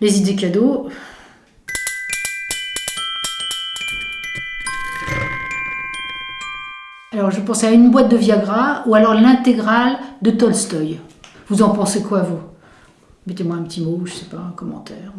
Les idées cadeaux. Alors je pensais à une boîte de Viagra ou alors l'intégrale de Tolstoï. Vous en pensez quoi vous? Mettez-moi un petit mot, je sais pas, un commentaire.